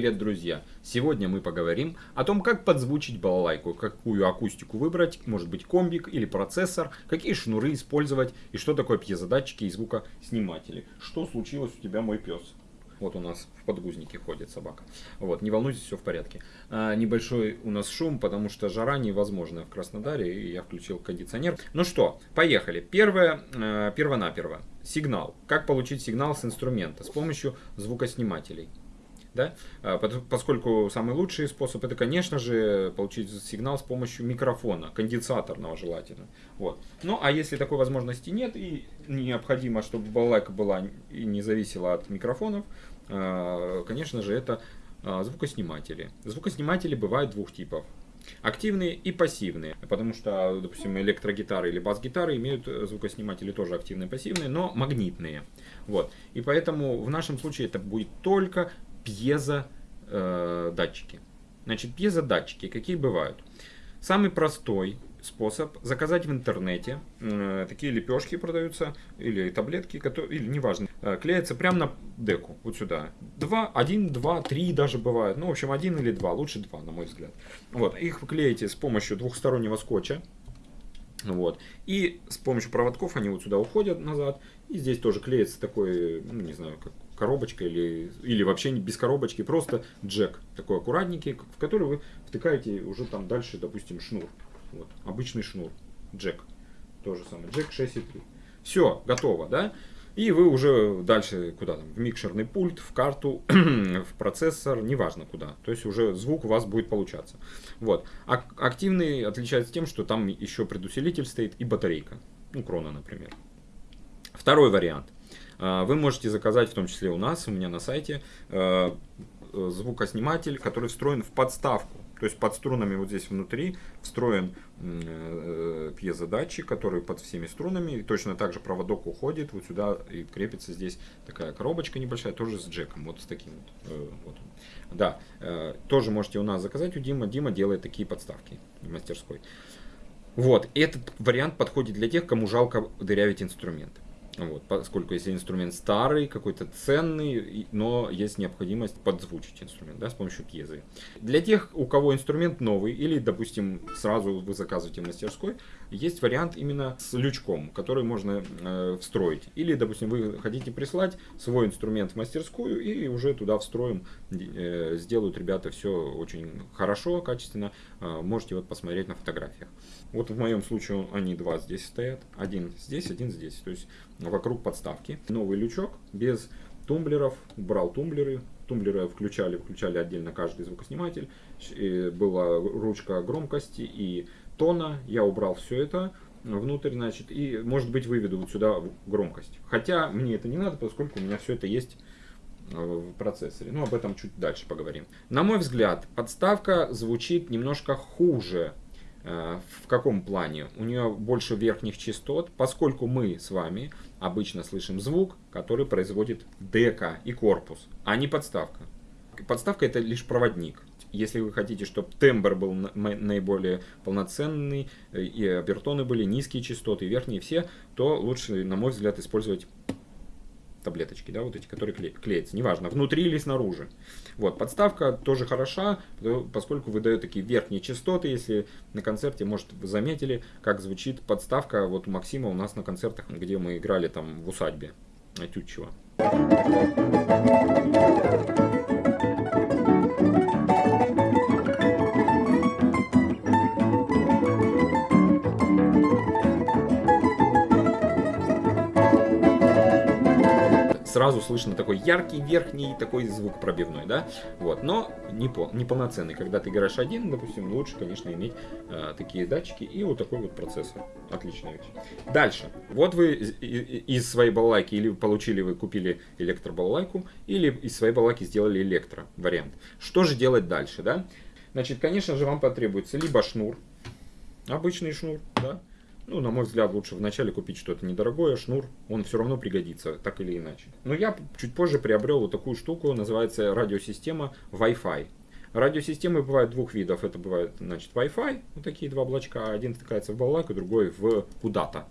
привет, друзья! Сегодня мы поговорим о том, как подзвучить балалайку, какую акустику выбрать, может быть комбик или процессор, какие шнуры использовать и что такое пьезодатчики и звукосниматели. Что случилось у тебя, мой пес? Вот у нас в подгузнике ходит собака. Вот, не волнуйтесь, все в порядке. А, небольшой у нас шум, потому что жара невозможная в Краснодаре, и я включил кондиционер. Ну что, поехали. Первое, э, перво-наперво. Сигнал. Как получить сигнал с инструмента? С помощью звукоснимателей. Да? А, поскольку самый лучший способ это, конечно же, получить сигнал с помощью микрофона, конденсаторного желательно. Вот. Ну а если такой возможности нет и необходимо, чтобы балалайка была и не зависела от микрофонов, а, конечно же, это а, звукосниматели. Звукосниматели бывают двух типов. Активные и пассивные, потому что, допустим, электрогитары или бас-гитары имеют звукосниматели тоже активные и пассивные, но магнитные. Вот. И поэтому в нашем случае это будет только пьезодатчики. Э, Значит, пьезодатчики какие бывают? Самый простой способ заказать в интернете. Э, такие лепешки продаются, или таблетки, которые, или неважно, э, клеятся прямо на деку, вот сюда. Два, один, два, три даже бывает. Ну, в общем, один или два, лучше два, на мой взгляд. Вот, их клеите с помощью двухстороннего скотча. Вот. И с помощью проводков они вот сюда уходят назад. И здесь тоже клеится такой, ну, не знаю, как коробочка или, или вообще без коробочки, просто джек такой аккуратненький, в который вы втыкаете уже там дальше, допустим, шнур. Вот, обычный шнур, джек. То же самое, джек 6,3. Все, готово, да? И вы уже дальше куда там, в микшерный пульт, в карту, в процессор, неважно куда. То есть уже звук у вас будет получаться. Вот. А активный отличается тем, что там еще предусилитель стоит и батарейка. Ну, крона, например. Второй вариант. А, вы можете заказать, в том числе у нас, у меня на сайте, э, звукосниматель, который встроен в подставку. То есть под струнами вот здесь внутри встроен э, пьезодатчик, который под всеми струнами. И точно так же проводок уходит вот сюда и крепится здесь такая коробочка небольшая, тоже с джеком, вот с таким вот. Э, вот. Да, э, тоже можете у нас заказать у Дима. Дима делает такие подставки в мастерской. Вот, этот вариант подходит для тех, кому жалко дырявить инструменты. Вот, поскольку если инструмент старый, какой-то ценный, но есть необходимость подзвучить инструмент да, с помощью пьезы. Для тех, у кого инструмент новый, или, допустим, сразу вы заказываете в мастерской, есть вариант именно с лючком, который можно э, встроить. Или, допустим, вы хотите прислать свой инструмент в мастерскую и уже туда встроим, э, сделают ребята все очень хорошо, качественно. Э, можете вот посмотреть на фотографиях. Вот в моем случае они два здесь стоят, один здесь, один здесь. То есть вокруг подставки. Новый лючок без тумблеров, брал тумблеры, тумблеры включали, включали отдельно каждый звукосниматель, и была ручка громкости и тона, я убрал все это внутрь, значит, и может быть выведу вот сюда громкость. Хотя мне это не надо, поскольку у меня все это есть э, в процессоре. Ну, об этом чуть дальше поговорим. На мой взгляд, подставка звучит немножко хуже Э, в каком плане? У нее больше верхних частот, поскольку мы с вами обычно слышим звук, который производит дека и корпус, а не подставка. Подставка это лишь проводник. Если вы хотите, чтобы тембр был наиболее полноценный, э, и обертоны были низкие частоты, верхние все, то лучше, на мой взгляд, использовать таблеточки, да, вот эти, которые кле клеятся, неважно, внутри или снаружи. Вот, подставка тоже хороша, поскольку выдает такие верхние частоты, если на концерте, может, вы заметили, как звучит подставка, вот у Максима у нас на концертах, где мы играли там в усадьбе Тютчева. Сразу слышно такой яркий верхний такой звук пробивной, да, вот, но не, пол, не полноценный. Когда ты играешь один, допустим, лучше, конечно, иметь э, такие датчики и вот такой вот процессор. Отличная вещь. Дальше. Вот вы из своей балалайки или получили, вы купили электробалалайку, или из своей балалайки сделали электро вариант. Что же делать дальше, да? Значит, конечно же, вам потребуется либо шнур, обычный шнур, да, ну, на мой взгляд, лучше вначале купить что-то недорогое, шнур, он все равно пригодится, так или иначе. Но я чуть позже приобрел вот такую штуку, называется радиосистема Wi-Fi. Радиосистемы бывают двух видов. Это бывает, значит, Wi-Fi, вот такие два блочка. Один втыкается в баллак, другой в куда-то.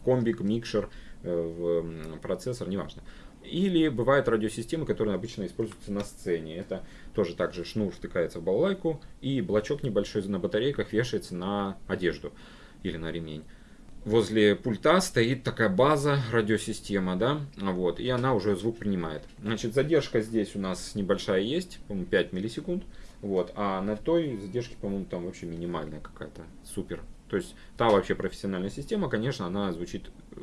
В комбик, микшер, э, в процессор, неважно. Или бывают радиосистемы, которые обычно используются на сцене. Это тоже также шнур втыкается в балалайку, и блочок небольшой на батарейках вешается на одежду или на ремень возле пульта стоит такая база, радиосистема, да, вот, и она уже звук принимает. Значит, задержка здесь у нас небольшая есть, по-моему, 5 миллисекунд, вот, а на той задержке, по-моему, там вообще минимальная какая-то, супер. То есть та вообще профессиональная система, конечно, она звучит э,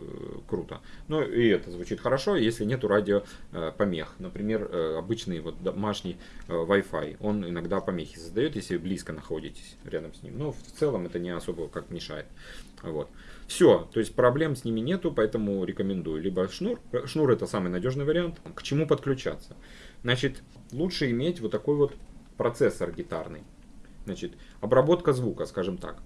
круто. Но и это звучит хорошо, если нету радио э, помех. Например, э, обычный вот домашний э, Wi-Fi, он иногда помехи создает, если близко находитесь рядом с ним. Но в целом это не особо как мешает. Вот. Все, то есть проблем с ними нету, поэтому рекомендую. Либо шнур, шнур это самый надежный вариант. К чему подключаться? Значит, лучше иметь вот такой вот процессор гитарный. Значит, обработка звука, скажем так.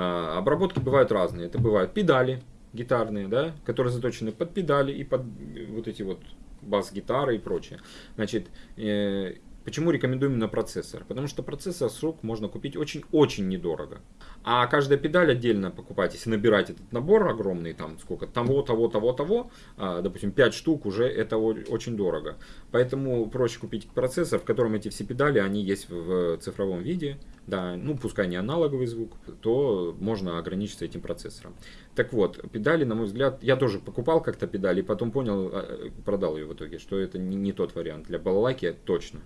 А, обработки бывают разные. Это бывают педали гитарные, да, которые заточены под педали и под вот эти вот бас-гитары и прочее. Значит, э, Почему рекомендую именно процессор? Потому что процессор с рук можно купить очень-очень недорого. А каждая педаль отдельно покупать, если набирать этот набор огромный, там сколько, того, того, того, того, а, допустим, 5 штук уже это очень дорого. Поэтому проще купить процессор, в котором эти все педали, они есть в цифровом виде, да, ну пускай не аналоговый звук, то можно ограничиться этим процессором. Так вот, педали, на мой взгляд, я тоже покупал как-то педали, и потом понял, а, продал ее в итоге, что это не, тот вариант. Для балалайки точно.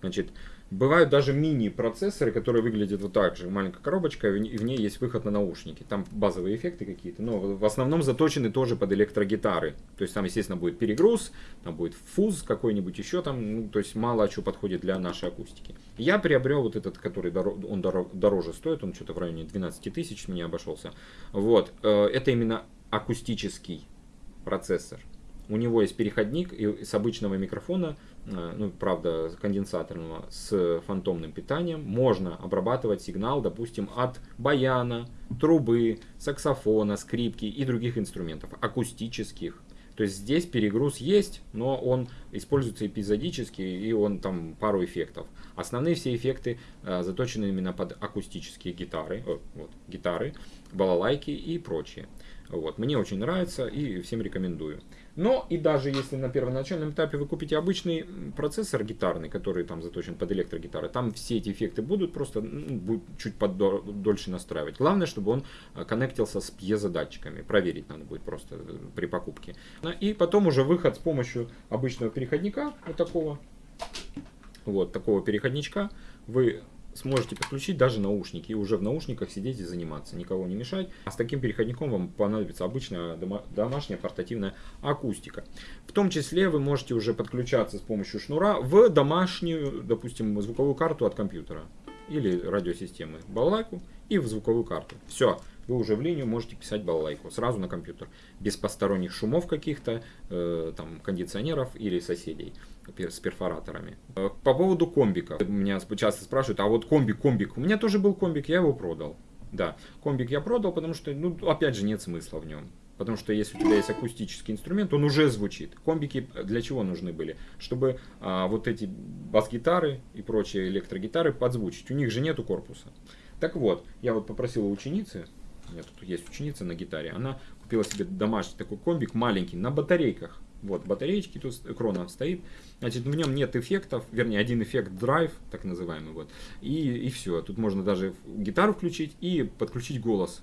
Значит, бывают даже мини-процессоры, которые выглядят вот так же. Маленькая коробочка, и в ней есть выход на наушники. Там базовые эффекты какие-то, но в основном заточены тоже под электрогитары. То есть там, естественно, будет перегруз, там будет фуз какой-нибудь еще там, ну, то есть мало что подходит для нашей акустики. Я приобрел вот этот, который дорог, он дороже стоит, он что-то в районе 12 тысяч мне обошелся. Вот, э, это именно акустический процессор. У него есть переходник и с обычного микрофона Э, ну, правда, конденсаторного, с фантомным питанием, можно обрабатывать сигнал, допустим, от баяна, трубы, саксофона, скрипки и других инструментов, акустических. То есть здесь перегруз есть, но он используется эпизодически, и он там пару эффектов. Основные все эффекты э, заточены именно под акустические гитары, э, вот, гитары, балалайки и прочее. Вот. Мне очень нравится и всем рекомендую. Но и даже если на первоначальном этапе вы купите обычный процессор гитарный, который там заточен под электрогитары, там все эти эффекты будут просто ну, будет чуть подольше настраивать. Главное, чтобы он э, коннектился с пьезодатчиками. Проверить надо будет просто э, при покупке. И потом уже выход с помощью обычного переходника, вот такого, вот такого переходничка, вы сможете подключить даже наушники и уже в наушниках сидеть и заниматься, никого не мешать. А с таким переходником вам понадобится обычная домашняя портативная акустика. В том числе вы можете уже подключаться с помощью шнура в домашнюю, допустим, звуковую карту от компьютера или радиосистемы балалайку и в звуковую карту. Все, вы уже в линию можете писать балалайку сразу на компьютер, без посторонних шумов каких-то, э, там, кондиционеров или соседей с перфораторами. Э, по поводу комбика. Меня часто спрашивают, а вот комбик, комбик. У меня тоже был комбик, я его продал. Да, комбик я продал, потому что, ну, опять же, нет смысла в нем. Потому что если у тебя есть акустический инструмент, он уже звучит. Комбики для чего нужны были? Чтобы а, вот эти бас-гитары и прочие электрогитары подзвучить. У них же нету корпуса. Так вот, я вот попросил у ученицы, у меня тут есть ученица на гитаре, она купила себе домашний такой комбик маленький на батарейках. Вот, батареечки тут крона стоит. Значит, в нем нет эффектов, вернее, один эффект драйв, так называемый, вот. И, и все. Тут можно даже гитару включить и подключить голос.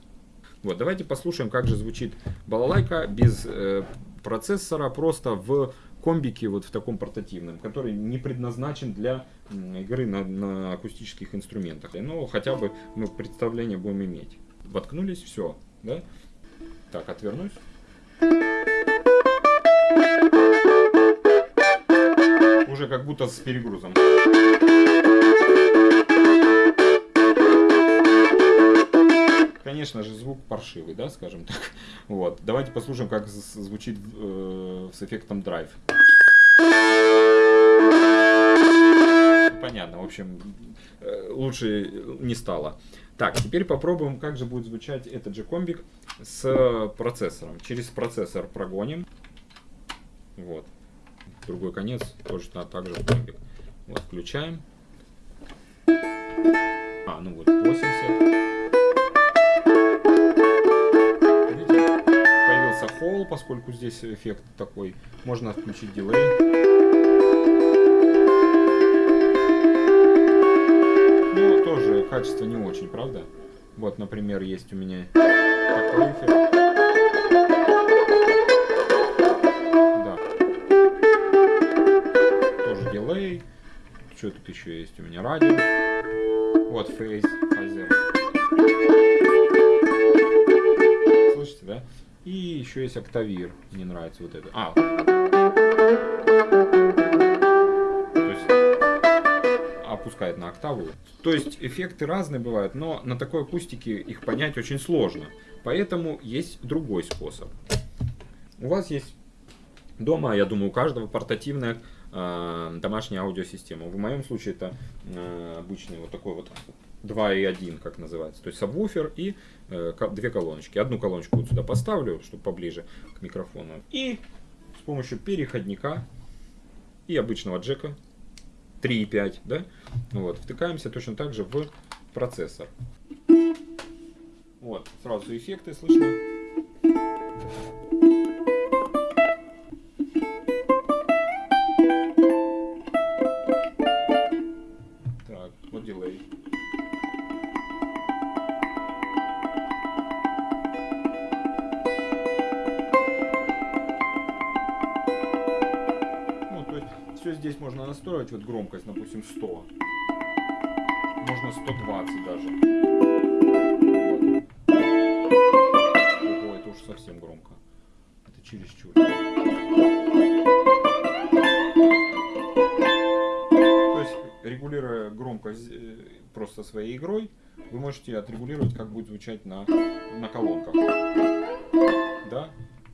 Вот, давайте послушаем, как же звучит балалайка без э, процессора, просто в комбике вот в таком портативном, который не предназначен для игры на, на акустических инструментах. Но хотя бы мы представление будем иметь. Воткнулись, все, да? Так, отвернусь. Уже как будто с перегрузом. Конечно же, звук паршивый, да, скажем так. Вот. Давайте послушаем, как звучит э, с эффектом драйв. Понятно, в общем, э, лучше не стало. Так, теперь попробуем, как же будет звучать этот же комбик с процессором. Через процессор прогоним. Вот. Другой конец тоже также комбик. Вот, включаем. А, ну вот, 80. Видите, появился fall, поскольку здесь эффект такой. Можно включить дилей. Ну, тоже качество не очень, правда? Вот, например, есть у меня такой эффект. Что тут еще есть у меня? Радио. Вот, phase, phaser. Слышите, да? И еще есть octaver. Мне нравится вот это. А. То есть опускает на октаву. То есть эффекты разные бывают, но на такой акустике их понять очень сложно. Поэтому есть другой способ. У вас есть дома, я думаю, у каждого портативная домашняя аудиосистема. В моем случае это э, обычный вот такой вот 2.1, как называется. То есть сабвуфер и э, две колоночки. Одну колоночку вот сюда поставлю, чтобы поближе к микрофону. И с помощью переходника и обычного джека 3.5, да, вот, втыкаемся точно так же в процессор. Вот, сразу эффекты слышно. Допустим, 100. Можно 120 даже. Ого, это уж совсем громко. Это чересчур. То есть, регулируя громкость э, просто своей игрой, вы можете отрегулировать, как будет звучать на, на колонках. Да?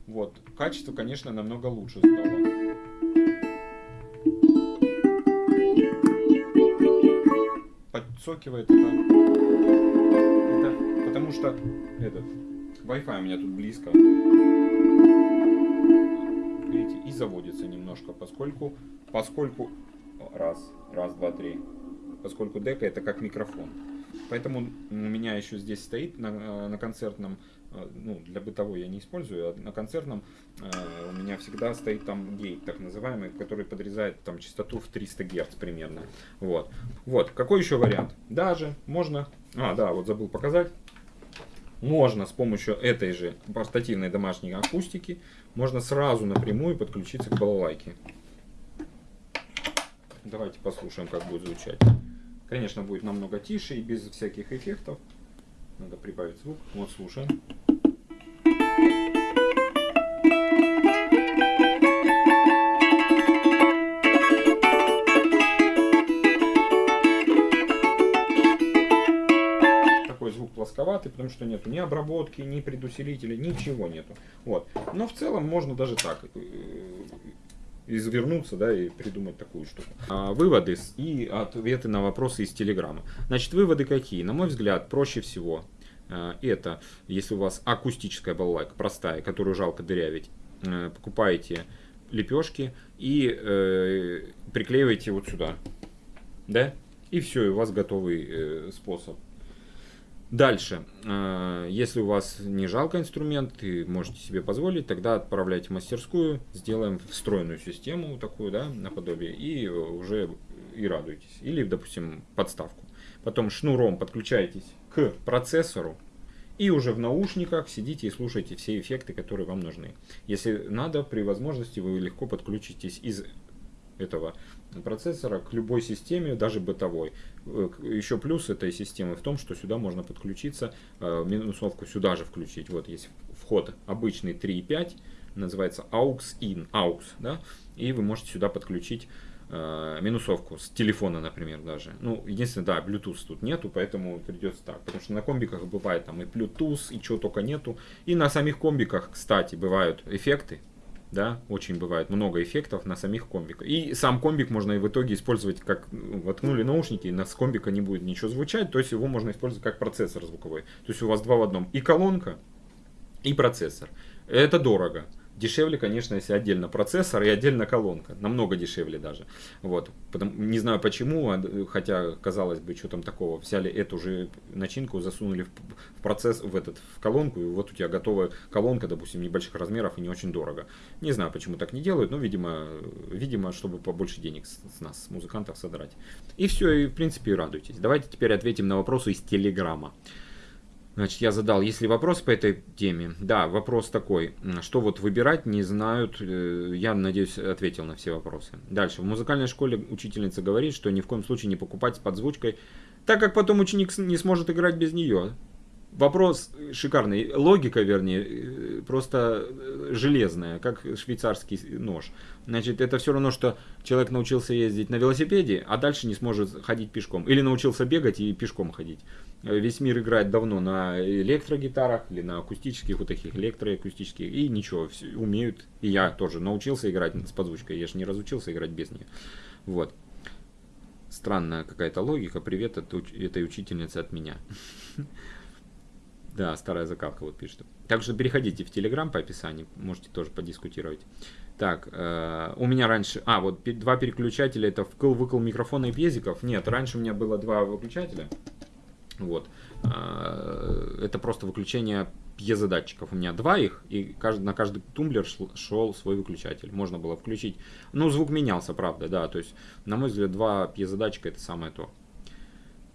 Вот. Качество, конечно, намного лучше стало. Подсокивает это, это потому что этот Wi-Fi у меня тут близко. Видите, и заводится немножко, поскольку, поскольку раз, раз, два, три, поскольку дека это как микрофон. Поэтому у меня еще здесь стоит на, на концертном, ну, для бытовой я не использую, а на концертном э, у меня всегда стоит там гейт, так называемый, который подрезает там частоту в 300 Гц примерно. Вот. Вот. Какой еще вариант? Даже можно, а, да, вот забыл показать. Можно с помощью этой же портативной домашней акустики, можно сразу напрямую подключиться к балалайке. Давайте послушаем, как будет звучать. Конечно, будет намного тише и без всяких эффектов. Надо прибавить звук. Вот, слушаем. Такой звук плосковатый, потому что нету ни обработки, ни предусилителя, ничего нету. Вот. Но в целом можно даже так э, извернуться, да, и придумать такую штуку. А, выводы и ответы на вопросы из Телеграма. Значит, выводы какие? На мой взгляд, проще всего а, это, если у вас акустическая балалайка, простая, которую жалко дырявить, а, покупаете лепешки и э, приклеиваете вот сюда, да, и все, у вас готовый э, способ Дальше, э, если у вас не жалко инструмент и можете себе позволить, тогда отправляйте в мастерскую, сделаем встроенную систему такую, да, наподобие, и уже и радуйтесь. Или, допустим, подставку. Потом шнуром подключаетесь к процессору, и уже в наушниках сидите и слушайте все эффекты, которые вам нужны. Если надо, при возможности вы легко подключитесь из этого процессора к любой системе, даже бытовой. Э, еще плюс этой системы в том, что сюда можно подключиться, э, минусовку сюда же включить. Вот есть вход обычный 3.5, называется AUX-IN, AUX, да, и вы можете сюда подключить э, минусовку с телефона, например, даже. Ну, единственное, да, Bluetooth тут нету, поэтому придется так. Потому что на комбиках бывает там и Bluetooth, и чего только нету. И на самих комбиках, кстати, бывают эффекты, да, очень бывает много эффектов на самих комбиках. И сам комбик можно и в итоге использовать как, ну, воткнули наушники, на с комбика не будет ничего звучать, то есть его можно использовать как процессор звуковой. То есть у вас два в одном, и колонка, и процессор. Это дорого. Дешевле, конечно, если отдельно процессор и отдельно колонка. Намного дешевле даже. Вот. Не знаю почему, а, хотя, казалось бы, что там такого. Взяли эту же начинку, засунули в процесс, в, этот, в колонку, и вот у тебя готовая колонка, допустим, небольших размеров и не очень дорого. Не знаю, почему так не делают, но, видимо, видимо чтобы побольше денег с, с нас, с музыкантов, содрать. И все, и в принципе, радуйтесь. Давайте теперь ответим на вопросы из Телеграма. Значит, я задал, есть ли вопрос по этой теме? Да, вопрос такой, что вот выбирать не знают, э, я надеюсь ответил на все вопросы. Дальше, в музыкальной школе учительница говорит, что ни в коем случае не покупать с подзвучкой, так как потом ученик не сможет играть без нее. Вопрос шикарный, логика, вернее, э, просто э, железная, как швейцарский нож. Значит, это все равно, что человек научился ездить на велосипеде, а дальше не сможет ходить пешком. Или научился бегать и пешком ходить. Э, весь мир играет давно на электрогитарах или на акустических, вот таких электроакустических, и ничего, все умеют. И я тоже научился играть с подзвучкой, я же не разучился играть без нее. Вот. Странная какая-то логика. Привет от этой учительницы от меня. Да, старая закалка вот пишет. Так что переходите в Телеграм по описанию, можете тоже подискутировать. Так, э, у меня раньше... А, вот два переключателя, это вкл-выкл микрофона и пьезиков. Нет, раньше у меня было два выключателя. Вот. Э, это просто выключение пьезодатчиков. У меня два их, и на каждый тумблер шел, шел свой выключатель. Можно было включить. Ну, звук менялся, правда, да. То есть, на мой взгляд, два пьезодатчика это самое то.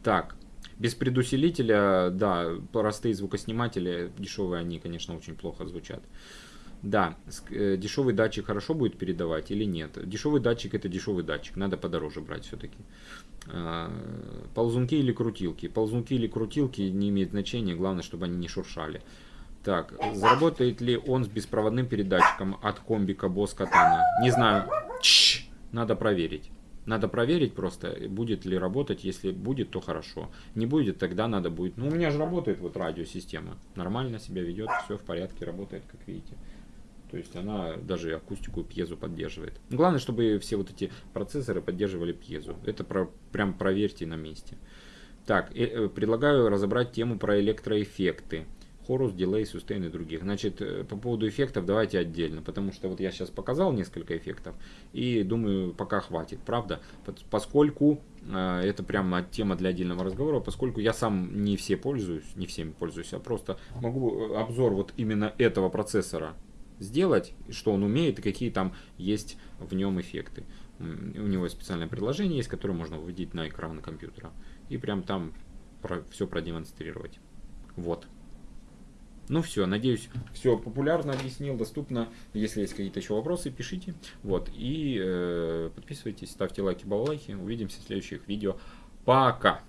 Так, без предусилителя, да, простые звукосниматели, дешевые они, конечно, очень плохо звучат. Да, э, дешевый датчик хорошо будет передавать или нет? Дешевый датчик это дешевый датчик, надо подороже брать все-таки. А, ползунки или крутилки? Ползунки или крутилки не имеет значения, главное, чтобы они не шуршали. Так, заработает ли он с беспроводным передатчиком от комбика Boss Katana? Не знаю, Чш! надо проверить. Надо проверить просто, будет ли работать. Если будет, то хорошо. Не будет, тогда надо будет. Ну, у меня же работает вот радиосистема. Нормально себя ведет, все в порядке, работает, как видите. То есть она даже акустику пьезу поддерживает. Главное, чтобы все вот эти процессоры поддерживали пьезу. Это про, прям проверьте на месте. Так, э, предлагаю разобрать тему про электроэффекты. Хорус, дилей, сустейн и других. Значит, э, по поводу эффектов давайте отдельно, потому что вот я сейчас показал несколько эффектов, и думаю, пока хватит, правда? Поскольку э, это прямо тема для отдельного разговора, поскольку я сам не все пользуюсь, не всеми пользуюсь, а просто могу э, обзор вот именно этого процессора сделать, что он умеет и какие там есть в нем эффекты. У него специальное приложение есть, которое можно выводить на экран компьютера и прям там про, все продемонстрировать. Вот. Ну все, надеюсь, все популярно объяснил, доступно. Если есть какие-то еще вопросы, пишите. Вот. И э, подписывайтесь, ставьте лайки, балалайки. Увидимся в следующих видео. Пока!